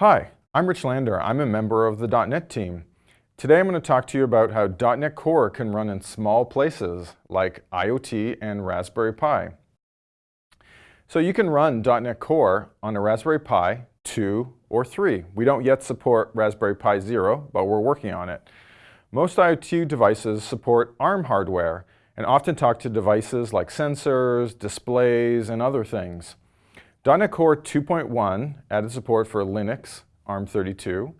Hi, I'm Rich Lander. I'm a member of the .NET team. Today I'm going to talk to you about how .NET Core can run in small places like IoT and Raspberry Pi. So you can run .NET Core on a Raspberry Pi 2 or 3. We don't yet support Raspberry Pi 0, but we're working on it. Most IoT devices support ARM hardware and often talk to devices like sensors, displays, and other things. .NET Core 2.1 added support for Linux, ARM32.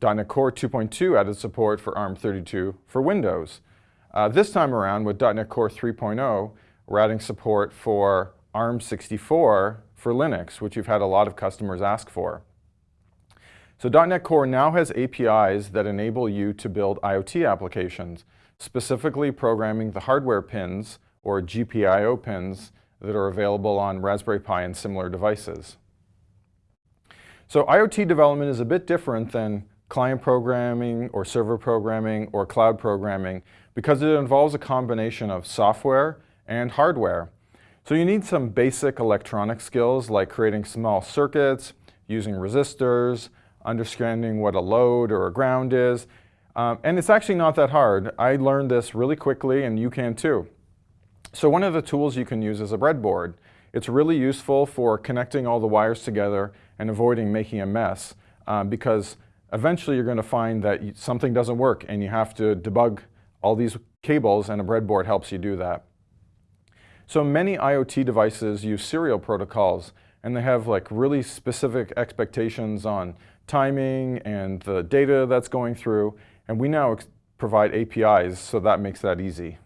.NET Core 2.2 added support for ARM32 for Windows. Uh, this time around with .NET Core 3.0, we're adding support for ARM64 for Linux, which you've had a lot of customers ask for. So .NET Core now has APIs that enable you to build IoT applications, specifically programming the hardware pins or GPIO pins that are available on Raspberry Pi and similar devices. So IoT development is a bit different than client programming or server programming or cloud programming because it involves a combination of software and hardware. So you need some basic electronic skills like creating small circuits, using resistors, understanding what a load or a ground is. Um, and it's actually not that hard. I learned this really quickly and you can too. So one of the tools you can use is a breadboard. It's really useful for connecting all the wires together and avoiding making a mess um, because eventually you're going to find that something doesn't work and you have to debug all these cables and a breadboard helps you do that. So many IoT devices use serial protocols and they have like really specific expectations on timing and the data that's going through and we now provide APIs so that makes that easy.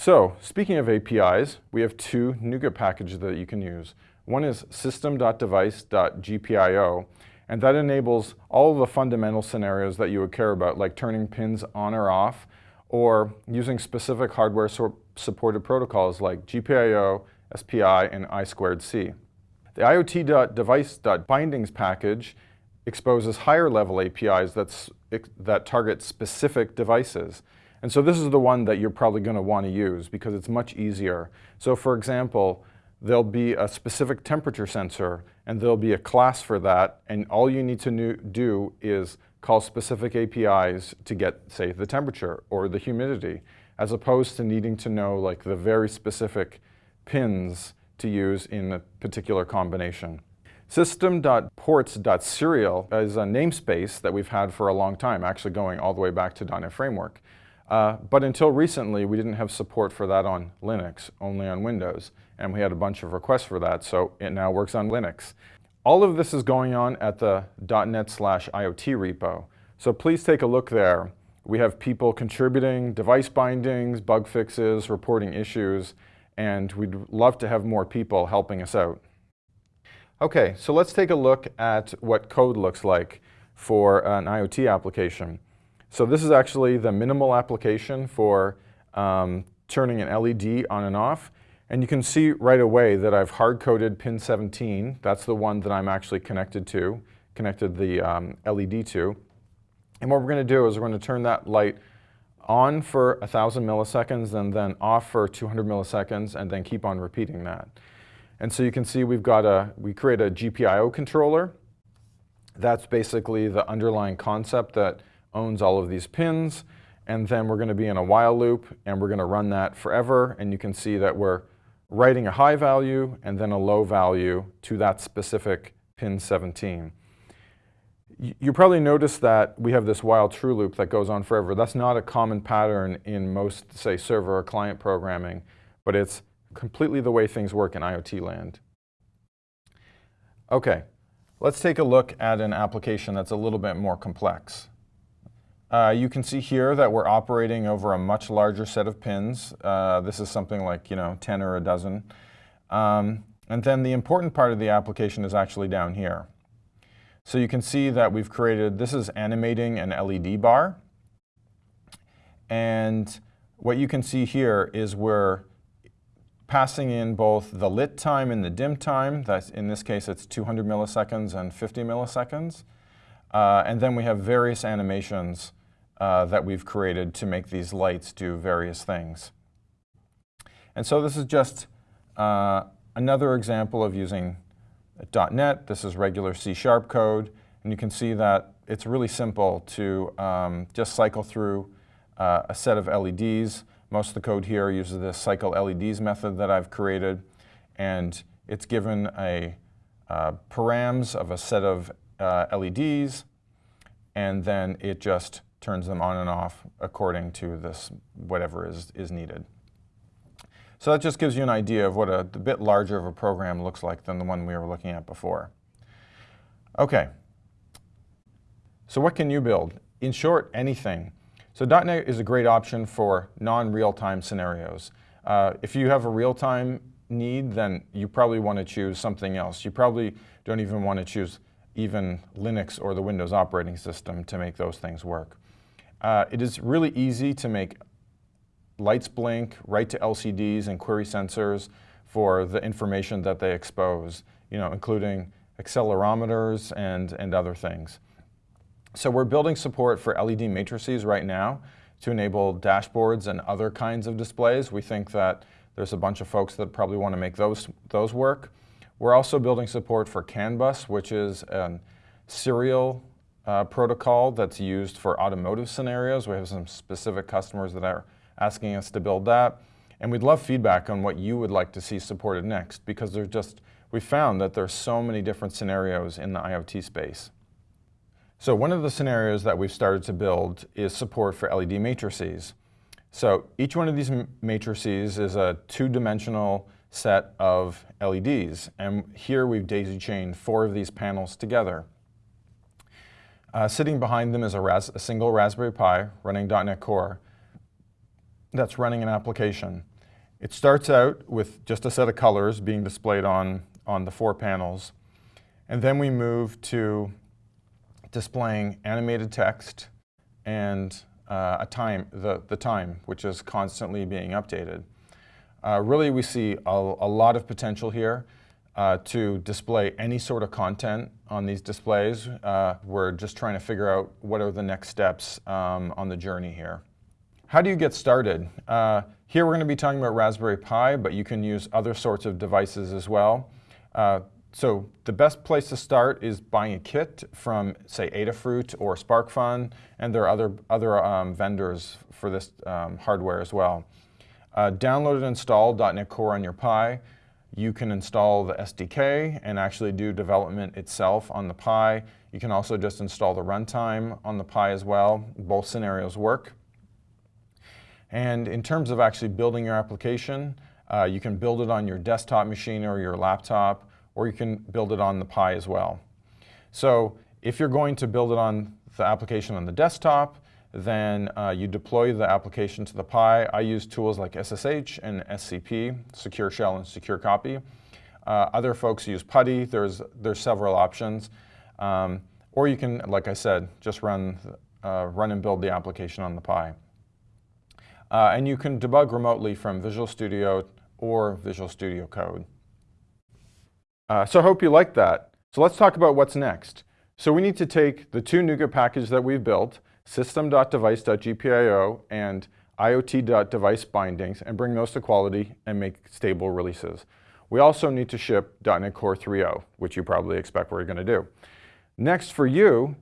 So speaking of APIs, we have two NuGet packages that you can use. One is system.device.gpio, and that enables all of the fundamental scenarios that you would care about, like turning pins on or off, or using specific hardware supported protocols like GPIO, SPI, and I2C. The IoT.device.bindings package exposes higher level APIs that target specific devices. And so this is the one that you're probably going to want to use because it's much easier. So for example, there'll be a specific temperature sensor and there'll be a class for that and all you need to do is call specific APIs to get, say, the temperature or the humidity, as opposed to needing to know like the very specific pins to use in a particular combination. System.ports.serial is a namespace that we've had for a long time, actually going all the way back to .NET Framework. Uh, but until recently, we didn't have support for that on Linux, only on Windows. And we had a bunch of requests for that, so it now works on Linux. All of this is going on at the .NET slash IoT repo. So please take a look there. We have people contributing device bindings, bug fixes, reporting issues, and we'd love to have more people helping us out. Okay, so let's take a look at what code looks like for an IoT application. So this is actually the minimal application for um, turning an LED on and off. And you can see right away that I've hard-coded pin 17. That's the one that I'm actually connected to, connected the um, LED to. And what we're going to do is we're going to turn that light on for 1,000 milliseconds and then off for 200 milliseconds and then keep on repeating that. And so you can see we've got a, we create a GPIO controller. That's basically the underlying concept that owns all of these pins. And then we're going to be in a while loop, and we're going to run that forever. And you can see that we're writing a high value and then a low value to that specific pin 17. You probably noticed that we have this while true loop that goes on forever. That's not a common pattern in most, say, server or client programming, but it's completely the way things work in IoT land. Okay, let's take a look at an application that's a little bit more complex. Uh, you can see here that we're operating over a much larger set of pins. Uh, this is something like, you know, 10 or a dozen. Um, and then the important part of the application is actually down here. So you can see that we've created, this is animating an LED bar. And what you can see here is we're passing in both the lit time and the dim time. That's, in this case, it's 200 milliseconds and 50 milliseconds. Uh, and then we have various animations uh, that we've created to make these lights do various things. And so this is just uh, another example of using .NET, this is regular C-sharp code, and you can see that it's really simple to um, just cycle through uh, a set of LEDs. Most of the code here uses this cycle LEDs method that I've created, and it's given a uh, params of a set of uh, LEDs, and then it just turns them on and off according to this whatever is, is needed. So that just gives you an idea of what a, a bit larger of a program looks like than the one we were looking at before. Okay, so what can you build? In short, anything. So .NET is a great option for non-real-time scenarios. Uh, if you have a real-time need, then you probably want to choose something else. You probably don't even want to choose even Linux or the Windows operating system to make those things work. Uh, it is really easy to make lights blink, write to LCDs and query sensors for the information that they expose, you know, including accelerometers and, and other things. So we're building support for LED matrices right now to enable dashboards and other kinds of displays. We think that there's a bunch of folks that probably want to make those, those work. We're also building support for CAN bus, which is a serial uh, protocol that's used for automotive scenarios. We have some specific customers that are asking us to build that. And we'd love feedback on what you would like to see supported next because there's just, we found that there's so many different scenarios in the IoT space. So one of the scenarios that we've started to build is support for LED matrices. So each one of these matrices is a two-dimensional set of LEDs. And here we've daisy-chained four of these panels together. Uh, sitting behind them is a, a, single Raspberry Pi running .NET Core that's running an application. It starts out with just a set of colors being displayed on, on the four panels. And then we move to displaying animated text and uh, a time, the, the time, which is constantly being updated. Uh, really, we see a, a, lot of potential here uh, to display any sort of content on these displays. Uh, we're just trying to figure out what are the next steps um, on the journey here. How do you get started? Uh, here we're going to be talking about Raspberry Pi, but you can use other sorts of devices as well. Uh, so the best place to start is buying a kit from, say, Adafruit or SparkFun, and there are other, other um, vendors for this um, hardware as well. Uh, download and install .NET Core on your Pi. You can install the SDK and actually do development itself on the Pi. You can also just install the runtime on the Pi as well. Both scenarios work. And in terms of actually building your application, uh, you can build it on your desktop machine or your laptop or you can build it on the Pi as well. So if you're going to build it on the application on the desktop, then uh, you deploy the application to the Pi. I use tools like SSH and SCP, Secure Shell and Secure Copy. Uh, other folks use PuTTY. There's, there's several options. Um, or you can, like I said, just run, uh, run and build the application on the Pi. Uh, and you can debug remotely from Visual Studio or Visual Studio Code. Uh, so I hope you liked that. So let's talk about what's next. So we need to take the two NuGet packages that we've built, system.device.gpio and IoT.device bindings, and bring those to quality and make stable releases. We also need to ship .NET Core 3.0, which you probably expect we're going to do. Next for you,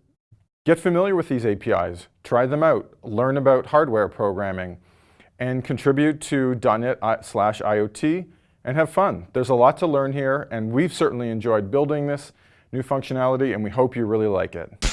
get familiar with these APIs, try them out, learn about hardware programming, and contribute to .NET uh, slash IoT and have fun. There's a lot to learn here, and we've certainly enjoyed building this new functionality, and we hope you really like it.